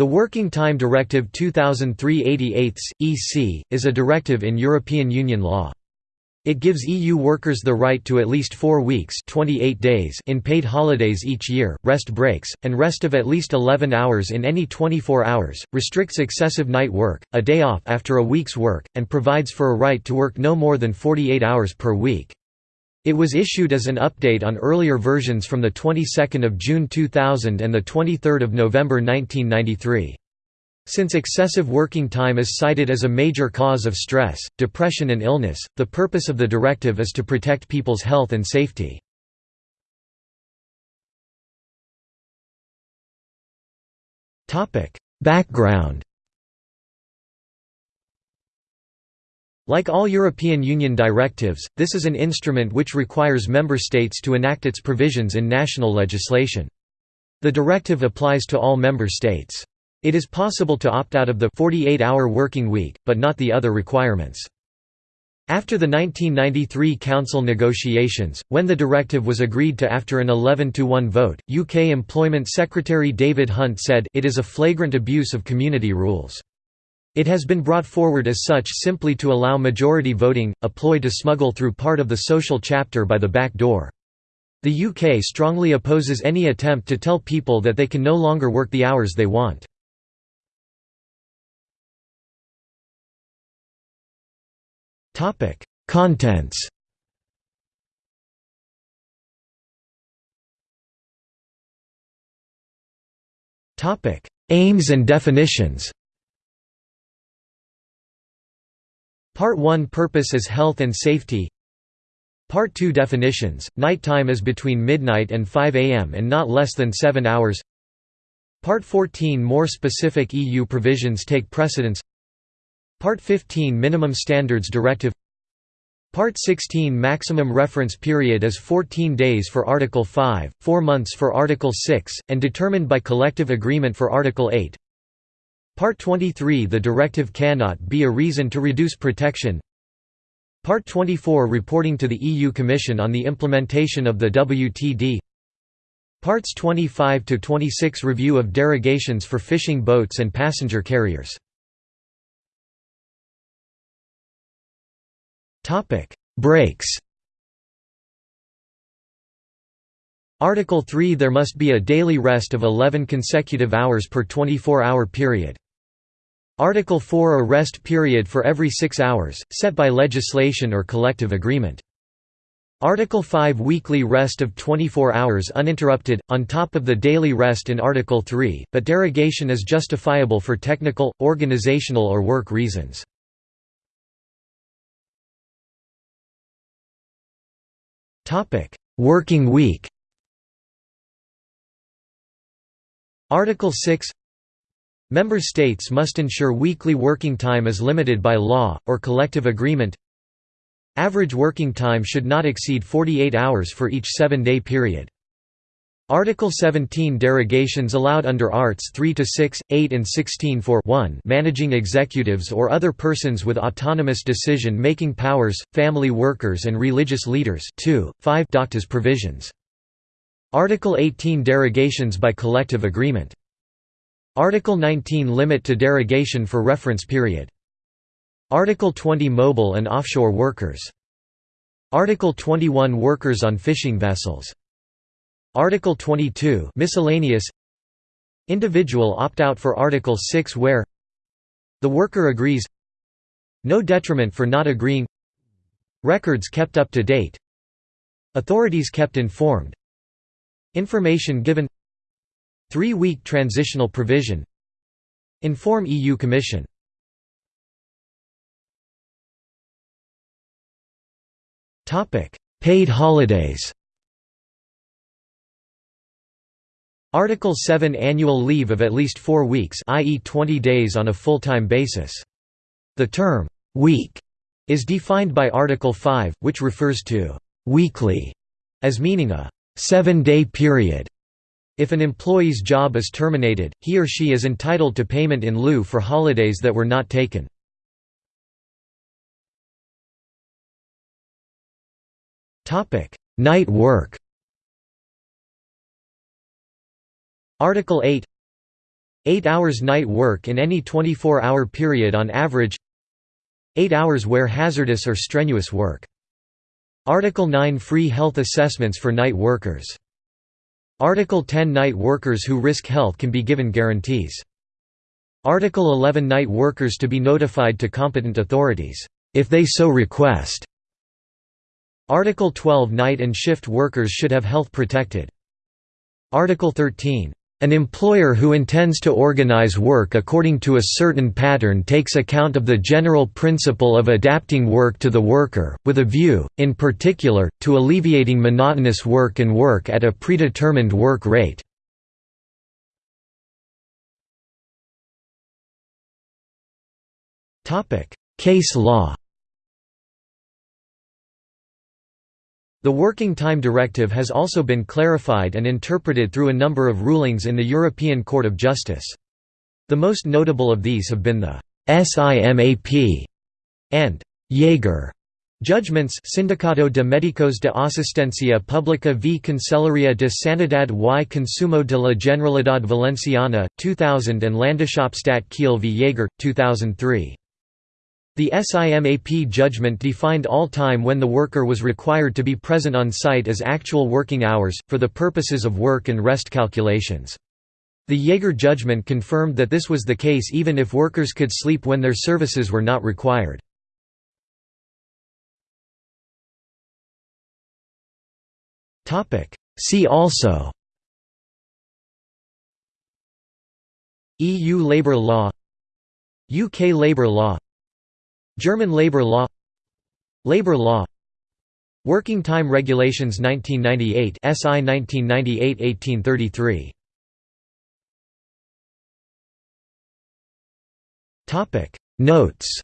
The Working Time Directive 2003-88 EC is a directive in European Union law. It gives EU workers the right to at least 4 weeks 28 days in paid holidays each year, rest breaks, and rest of at least 11 hours in any 24 hours, restricts excessive night work, a day off after a week's work, and provides for a right to work no more than 48 hours per week. It was issued as an update on earlier versions from the 22nd of June 2000 and the 23rd of November 1993. Since excessive working time is cited as a major cause of stress, depression and illness, the purpose of the directive is to protect people's health and safety. Background Like all European Union directives, this is an instrument which requires member states to enact its provisions in national legislation. The directive applies to all member states. It is possible to opt out of the 48-hour working week, but not the other requirements. After the 1993 Council negotiations, when the directive was agreed to after an 11–1 vote, UK Employment Secretary David Hunt said, it is a flagrant abuse of community rules. It has been brought forward as such simply to allow majority voting, a ploy to smuggle through part of the social chapter by the back door. The UK strongly opposes any attempt to tell people that they can no longer work the hours they want. Contents Aims and definitions Part 1 Purpose is health and safety. Part 2 Definitions, nighttime is between midnight and 5 am and not less than 7 hours. Part 14 More specific EU provisions take precedence. Part 15 Minimum Standards Directive. Part 16 Maximum reference period is 14 days for Article 5, 4 months for Article 6, and determined by collective agreement for Article 8 Part 23 The directive cannot be a reason to reduce protection. Part 24 Reporting to the EU Commission on the implementation of the WTD Parts 25 to 26 Review of derogations for fishing boats and passenger carriers. Breaks. Article 3 There must be a daily rest of 11 consecutive hours per 24-hour period. Article 4 A rest period for every six hours, set by legislation or collective agreement. Article 5 Weekly rest of 24 hours uninterrupted, on top of the daily rest in Article 3, but derogation is justifiable for technical, organizational or work reasons. Working week Article 6 Member states must ensure weekly working time is limited by law, or collective agreement Average working time should not exceed 48 hours for each seven-day period. Article 17 Derogations allowed under Arts 3 to 6, 8 and 16 for 1 managing executives or other persons with autonomous decision-making powers, family workers and religious leaders 2, 5 Doctas provisions. Article 18 Derogations by collective agreement Article 19 Limit to derogation for reference period. Article 20 Mobile and offshore workers. Article 21 Workers on fishing vessels. Article 22 Miscellaneous Individual opt-out for Article 6 where the worker agrees No detriment for not agreeing Records kept up to date Authorities kept informed Information given Three-week transitional provision Inform EU Commission Paid holidays Article 7 Annual leave of at least four weeks i.e. 20 days on a full-time basis. The term, «week» is defined by Article 5, which refers to «weekly» as meaning a seven-day period if an employee's job is terminated, he or she is entitled to payment in lieu for holidays that were not taken. Night work Article 8 8 hours night work in any 24-hour period on average 8 hours where hazardous or strenuous work. Article 9 Free health assessments for night workers. Article 10 Night workers who risk health can be given guarantees. Article 11 Night workers to be notified to competent authorities, if they so request. Article 12 Night and shift workers should have health protected. Article 13 an employer who intends to organize work according to a certain pattern takes account of the general principle of adapting work to the worker, with a view, in particular, to alleviating monotonous work and work at a predetermined work rate. Case law The Working Time Directive has also been clarified and interpreted through a number of rulings in the European Court of Justice. The most notable of these have been the SIMAP and Jaeger judgments Sindicato de Médicos de Asistencia Pública v Conselleria de Sanidad y Consumo de la Generalidad Valenciana, 2000 and Landeshauptstadt Kiel v Jaeger, 2003. The SIMAP judgment defined all time when the worker was required to be present on site as actual working hours, for the purposes of work and rest calculations. The Jaeger judgment confirmed that this was the case even if workers could sleep when their services were not required. See also EU labour law UK labour law German labor law Labor law Working Time Regulations 1998 SI 1998-1833 Notes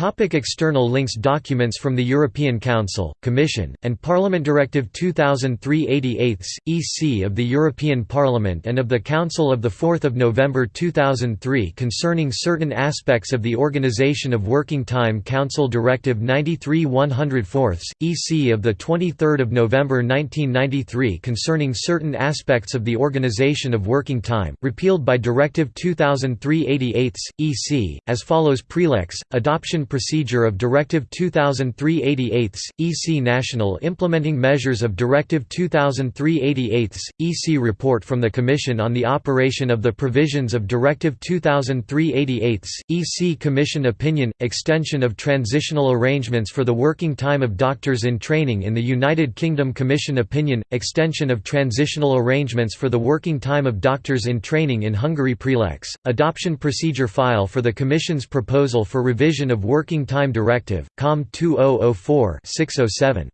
Topic external links Documents from the European Council, Commission, and Parliament Directive 2003-88 EC of the European Parliament and of the Council of 4 November 2003 concerning certain aspects of the Organisation of Working Time Council Directive 93-104 EC of 23 November 1993 concerning certain aspects of the Organisation of Working Time, repealed by Directive 2003-88 EC, as follows Prelex, adoption procedure of Directive 2003-88, EC National Implementing Measures of Directive 2003-88, EC Report from the Commission on the operation of the provisions of Directive 2003-88, EC Commission Opinion – Extension of transitional arrangements for the working time of doctors in training in the United Kingdom Commission Opinion – Extension of transitional arrangements for the working time of doctors in training in Hungary Prelex, Adoption Procedure File for the Commission's proposal for revision of Working Time Directive, COM 2004-607.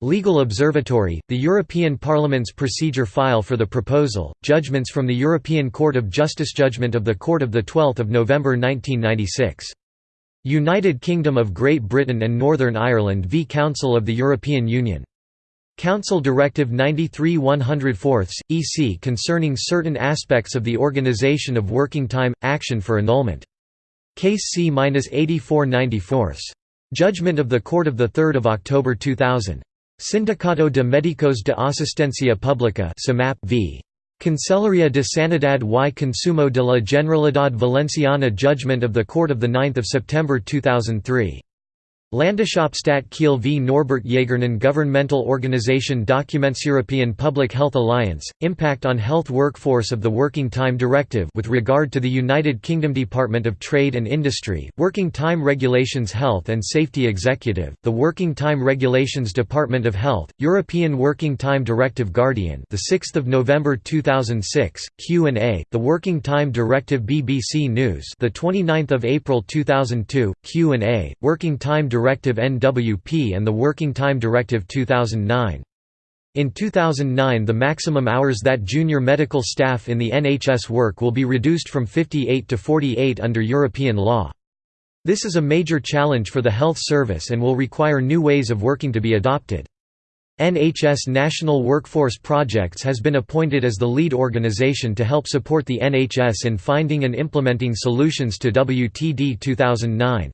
Legal Observatory, the European Parliament's procedure file for the proposal, judgments from the European Court of Justice Judgment of the Court of 12 November 1996. United Kingdom of Great Britain and Northern Ireland v Council of the European Union. Council Directive 93-104, EC concerning certain aspects of the organisation of working time – action for annulment Case C-8494. Judgment of the Court of 3 October 2000. Sindicato de Médicos de Asistencia Pública v. Conselleria de Sanidad y Consumo de la Generalidad Valenciana Judgment of the Court of 9 September 2003. Landeshauptstadt Kiel v. Norbert Jägernen Governmental Organization Documents European Public Health Alliance, Impact on Health Workforce of the Working Time Directive with regard to the United Kingdom Department of Trade and Industry, Working Time Regulations Health and Safety Executive, the Working Time Regulations Department of Health, European Working Time Directive Guardian the 6th of November 2006, Q&A, the Working Time Directive BBC News the 29th of April 2002, Q&A, Working Time Directive Directive NWP and the Working Time Directive 2009. In 2009 the maximum hours that junior medical staff in the NHS work will be reduced from 58 to 48 under European law. This is a major challenge for the health service and will require new ways of working to be adopted. NHS National Workforce Projects has been appointed as the lead organisation to help support the NHS in finding and implementing solutions to WTD 2009.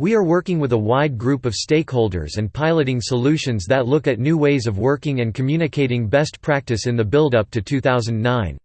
We are working with a wide group of stakeholders and piloting solutions that look at new ways of working and communicating best practice in the build-up to 2009.